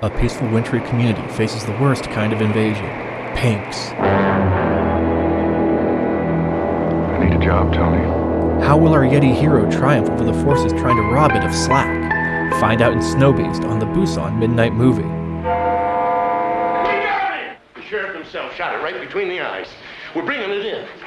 A peaceful wintry community faces the worst kind of invasion Pinks. I need a job, Tony. How will our Yeti hero triumph over the forces trying to rob it of slack? Find out in Snowbeast on the Busan Midnight Movie. We got him. The sheriff himself shot it right between the eyes. We're bringing it in.